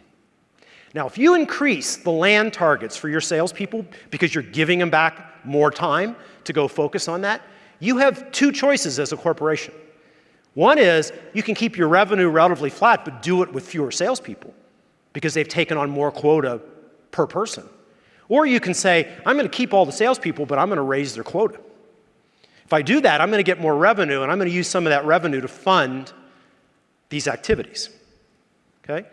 Now, if you increase the land targets for your salespeople because you're giving them back more time to go focus on that, you have two choices as a corporation. One is you can keep your revenue relatively flat, but do it with fewer salespeople because they've taken on more quota per person. Or you can say, I'm going to keep all the salespeople, but I'm going to raise their quota. If I do that, I'm going to get more revenue, and I'm going to use some of that revenue to fund these activities. Okay?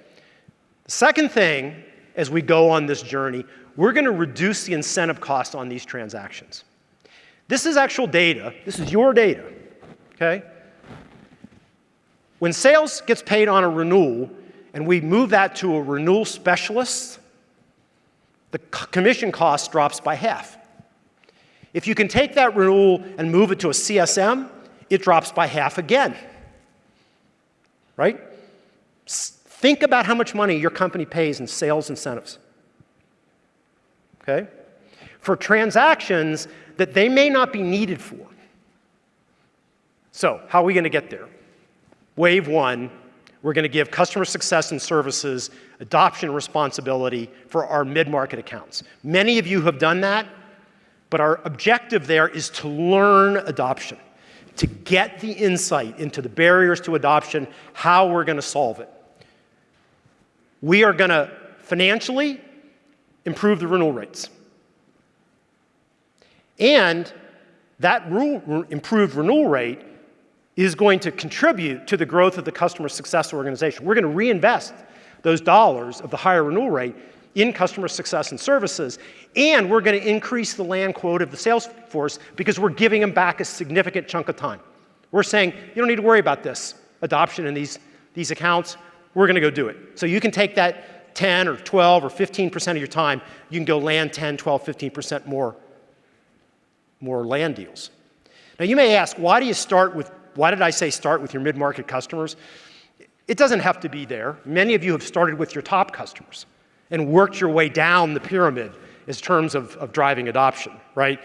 The second thing, as we go on this journey, we're going to reduce the incentive cost on these transactions. This is actual data. This is your data. Okay? When sales gets paid on a renewal, and we move that to a renewal specialist, the commission cost drops by half. If you can take that renewal and move it to a CSM, it drops by half again. Right? Think about how much money your company pays in sales incentives. Okay? For transactions that they may not be needed for. So, how are we going to get there? Wave one, we're going to give customer success and services adoption responsibility for our mid-market accounts. Many of you have done that, but our objective there is to learn adoption, to get the insight into the barriers to adoption, how we're going to solve it. We are going to financially improve the renewal rates. And that rule, improved renewal rate is going to contribute to the growth of the customer success organization. We're going to reinvest those dollars of the higher renewal rate in customer success and services, and we're going to increase the land quote of the sales force because we're giving them back a significant chunk of time. We're saying, you don't need to worry about this adoption in these, these accounts we're going to go do it. So you can take that 10 or 12 or 15% of your time, you can go land 10, 12, 15% more, more land deals. Now you may ask, why do you start with, why did I say start with your mid-market customers? It doesn't have to be there. Many of you have started with your top customers and worked your way down the pyramid in terms of, of driving adoption, right?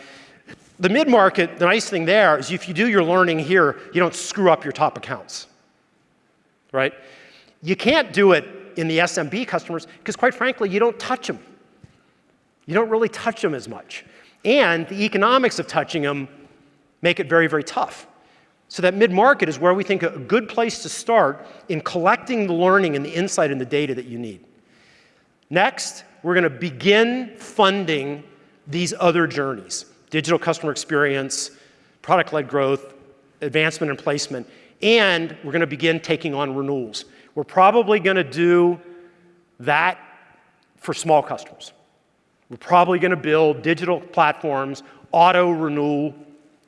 The mid-market, the nice thing there is if you do your learning here, you don't screw up your top accounts, right? You can't do it in the SMB customers because quite frankly, you don't touch them. You don't really touch them as much. And the economics of touching them make it very, very tough. So that mid-market is where we think a good place to start in collecting the learning and the insight and the data that you need. Next, we're going to begin funding these other journeys, digital customer experience, product-led growth, advancement and placement, and we're going to begin taking on renewals. We're probably going to do that for small customers. We're probably going to build digital platforms, auto renewal,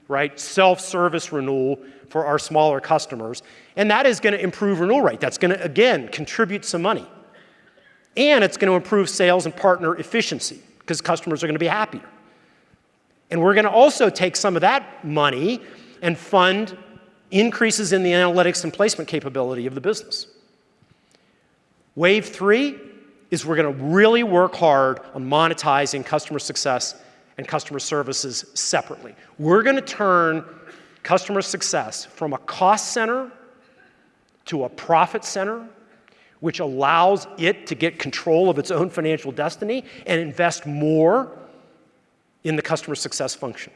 right, self-service renewal for our smaller customers. And that is going to improve renewal rate. That's going to, again, contribute some money. And it's going to improve sales and partner efficiency because customers are going to be happier. And we're going to also take some of that money and fund increases in the analytics and placement capability of the business. Wave three is we're going to really work hard on monetizing customer success and customer services separately. We're going to turn customer success from a cost center to a profit center, which allows it to get control of its own financial destiny and invest more in the customer success function.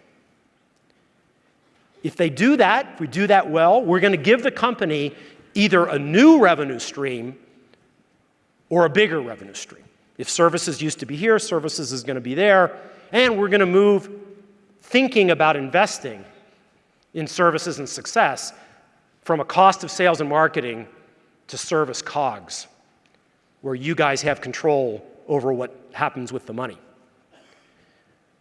If they do that, if we do that well, we're going to give the company either a new revenue stream or a bigger revenue stream. If services used to be here, services is going to be there, and we're going to move thinking about investing in services and success from a cost of sales and marketing to service COGS, where you guys have control over what happens with the money.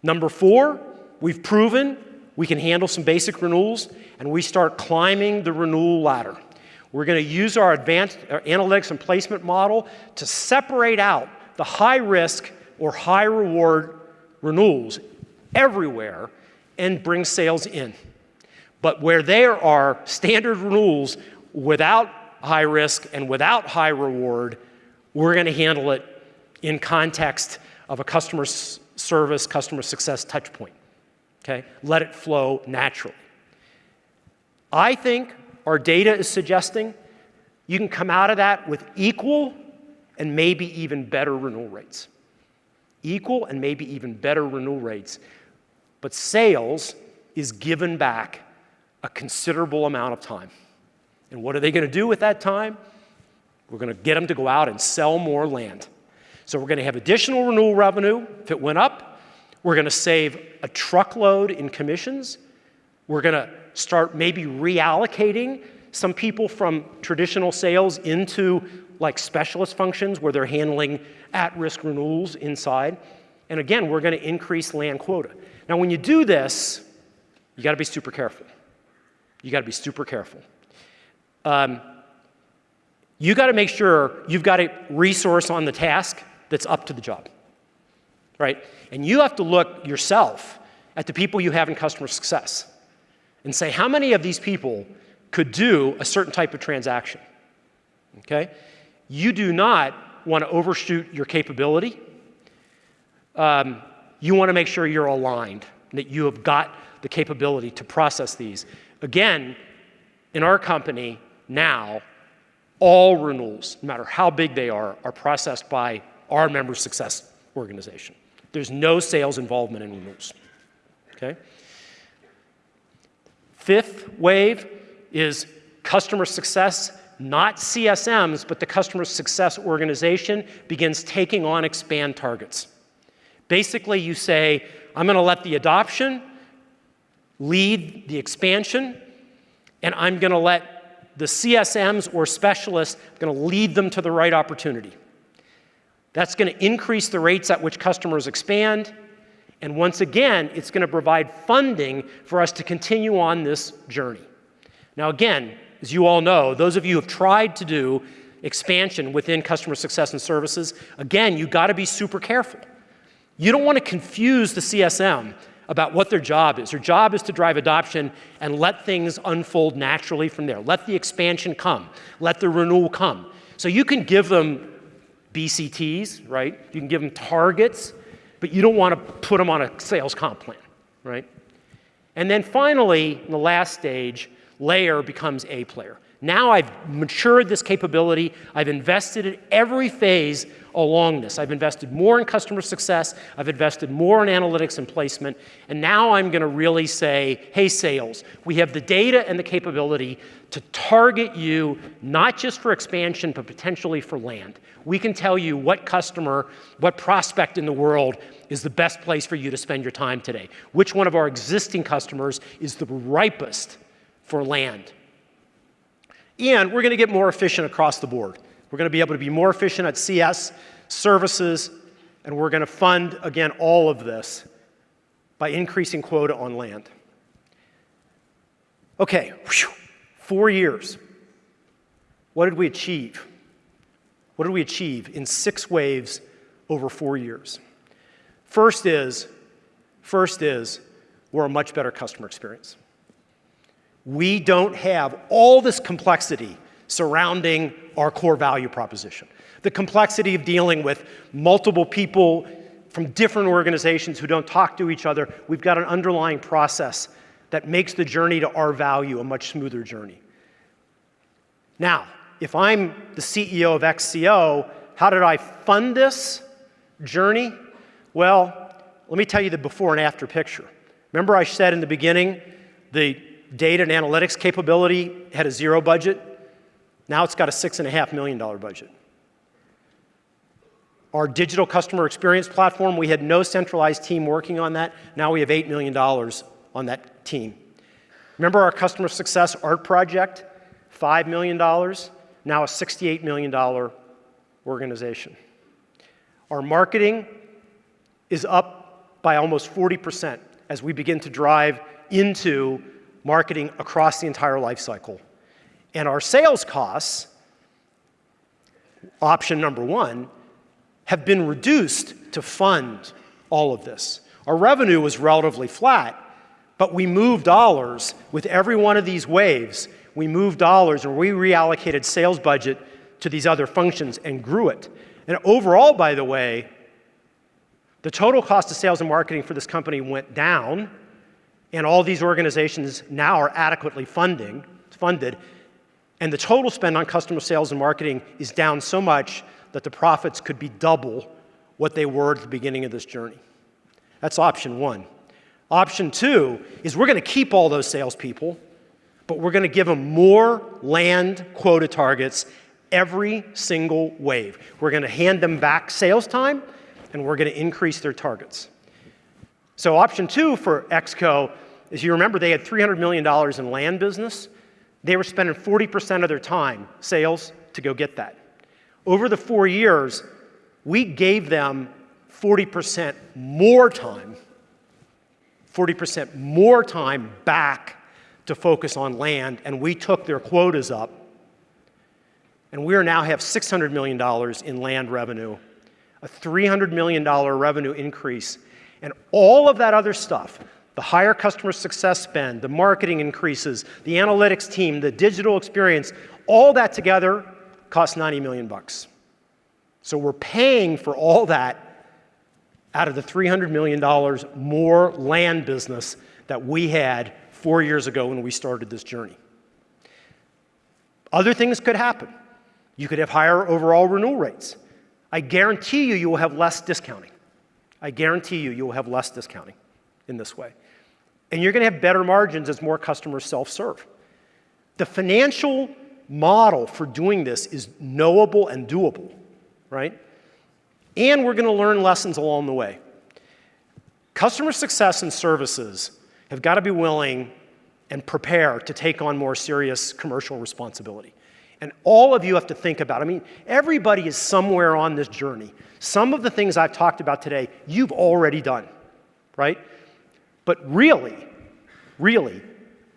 Number four, we've proven we can handle some basic renewals, and we start climbing the renewal ladder. We're going to use our advanced our analytics and placement model to separate out the high risk or high reward renewals everywhere and bring sales in. But where there are standard rules without high risk and without high reward, we're going to handle it in context of a customer service, customer success touch point. Okay? Let it flow naturally. I think our data is suggesting you can come out of that with equal and maybe even better renewal rates. Equal and maybe even better renewal rates. But sales is given back a considerable amount of time. And what are they going to do with that time? We're going to get them to go out and sell more land. So we're going to have additional renewal revenue if it went up. We're going to save a truckload in commissions. We're going to start maybe reallocating some people from traditional sales into like specialist functions where they're handling at-risk renewals inside. And again, we're going to increase land quota. Now, when you do this, you got to be super careful. You got to be super careful. Um, you got to make sure you've got a resource on the task that's up to the job, right? And you have to look yourself at the people you have in customer success and say, how many of these people could do a certain type of transaction, okay? You do not want to overshoot your capability. Um, you want to make sure you're aligned, that you have got the capability to process these. Again, in our company now, all renewals, no matter how big they are, are processed by our member success organization. There's no sales involvement in renewals. Okay? Fifth wave is customer success, not CSMs, but the customer success organization begins taking on expand targets. Basically, you say, I'm going to let the adoption lead the expansion, and I'm going to let the CSMs or specialists, going to lead them to the right opportunity. That's going to increase the rates at which customers expand, and once again, it's going to provide funding for us to continue on this journey. Now again, as you all know, those of you who have tried to do expansion within customer success and services, again, you got to be super careful. You don't want to confuse the CSM about what their job is. Their job is to drive adoption and let things unfold naturally from there. Let the expansion come. Let the renewal come. So you can give them BCTs, right? You can give them targets, but you don't want to put them on a sales comp plan, right? And then finally, in the last stage, LAER becomes A player. Now I've matured this capability. I've invested in every phase along this. I've invested more in customer success. I've invested more in analytics and placement. And now I'm going to really say, hey, sales, we have the data and the capability to target you not just for expansion, but potentially for land. We can tell you what customer, what prospect in the world is the best place for you to spend your time today. Which one of our existing customers is the ripest for land. And we're going to get more efficient across the board. We're going to be able to be more efficient at CS, services, and we're going to fund, again, all of this by increasing quota on land. Okay, whew, four years. What did we achieve? What did we achieve in six waves over four years? First is, first is, we're a much better customer experience we don't have all this complexity surrounding our core value proposition. The complexity of dealing with multiple people from different organizations who don't talk to each other. We've got an underlying process that makes the journey to our value a much smoother journey. Now, if I'm the CEO of XCO, how did I fund this journey? Well, let me tell you the before and after picture. Remember I said in the beginning, the data and analytics capability had a zero budget. Now it's got a $6.5 million budget. Our digital customer experience platform, we had no centralized team working on that. Now we have $8 million on that team. Remember our customer success art project? $5 million, now a $68 million organization. Our marketing is up by almost 40% as we begin to drive into marketing across the entire life cycle. And our sales costs, option number one, have been reduced to fund all of this. Our revenue was relatively flat, but we moved dollars with every one of these waves. We moved dollars and we reallocated sales budget to these other functions and grew it. And overall, by the way, the total cost of sales and marketing for this company went down and all these organizations now are adequately funding, funded, and the total spend on customer sales and marketing is down so much that the profits could be double what they were at the beginning of this journey. That's option one. Option two is we're going to keep all those salespeople, but we're going to give them more land quota targets every single wave. We're going to hand them back sales time, and we're going to increase their targets. So option two for XCO, is you remember, they had $300 million in land business. They were spending 40% of their time, sales, to go get that. Over the four years, we gave them 40% more time, 40% more time back to focus on land, and we took their quotas up and we now have $600 million in land revenue, a $300 million revenue increase, and all of that other stuff, the higher customer success spend, the marketing increases, the analytics team, the digital experience, all that together costs 90 million bucks. So we're paying for all that out of the $300 million more land business that we had four years ago when we started this journey. Other things could happen. You could have higher overall renewal rates. I guarantee you, you will have less discounting. I guarantee you, you will have less discounting in this way. And you're going to have better margins as more customers self-serve. The financial model for doing this is knowable and doable, right? And we're going to learn lessons along the way. Customer success and services have got to be willing and prepare to take on more serious commercial responsibility. And all of you have to think about, I mean, everybody is somewhere on this journey. Some of the things I've talked about today, you've already done, right? But really, really,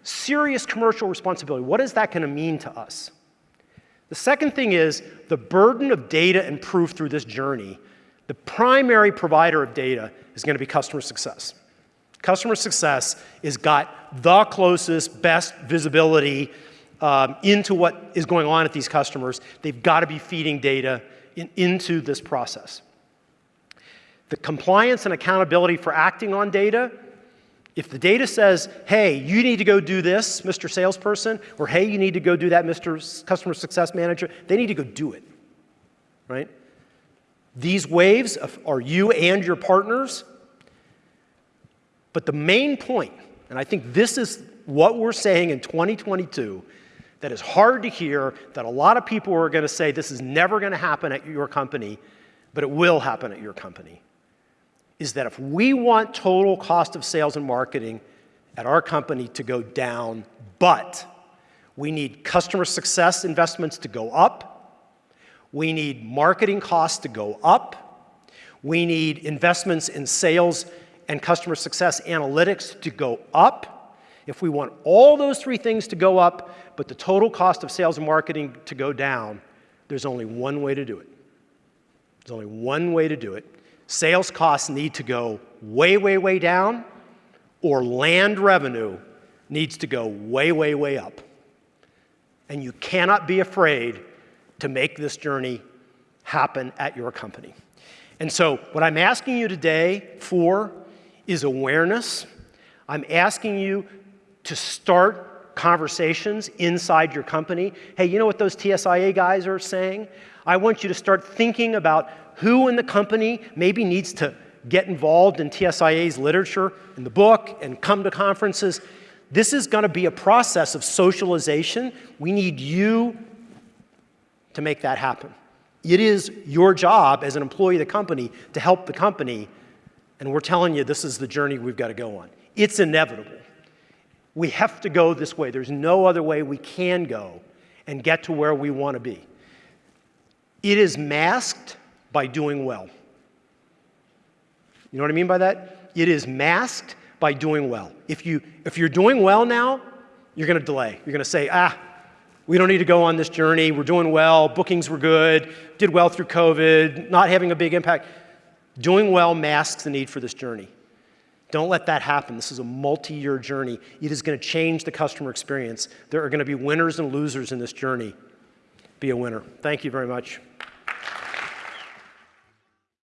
serious commercial responsibility, what is that going to mean to us? The second thing is the burden of data and proof through this journey. The primary provider of data is going to be customer success. Customer success has got the closest, best visibility um, into what is going on at these customers. They've got to be feeding data in, into this process. The compliance and accountability for acting on data, if the data says, hey, you need to go do this, Mr. Salesperson, or hey, you need to go do that, Mr. Customer Success Manager, they need to go do it, right? These waves are you and your partners but the main point, and I think this is what we're saying in 2022, that is hard to hear, that a lot of people are going to say this is never going to happen at your company, but it will happen at your company, is that if we want total cost of sales and marketing at our company to go down, but we need customer success investments to go up, we need marketing costs to go up, we need investments in sales and customer success analytics to go up, if we want all those three things to go up, but the total cost of sales and marketing to go down, there's only one way to do it. There's only one way to do it. Sales costs need to go way, way, way down, or land revenue needs to go way, way, way up. And you cannot be afraid to make this journey happen at your company. And so, what I'm asking you today for is awareness. I'm asking you to start conversations inside your company. Hey, you know what those TSIA guys are saying? I want you to start thinking about who in the company maybe needs to get involved in TSIA's literature, in the book, and come to conferences. This is going to be a process of socialization. We need you to make that happen. It is your job as an employee of the company to help the company and we're telling you this is the journey we've got to go on. It's inevitable. We have to go this way. There's no other way we can go and get to where we want to be. It is masked by doing well. You know what I mean by that? It is masked by doing well. If, you, if you're doing well now, you're going to delay. You're going to say, ah, we don't need to go on this journey. We're doing well. Bookings were good. Did well through COVID. Not having a big impact. Doing well masks the need for this journey. Don't let that happen. This is a multi-year journey. It is going to change the customer experience. There are going to be winners and losers in this journey. Be a winner. Thank you very much.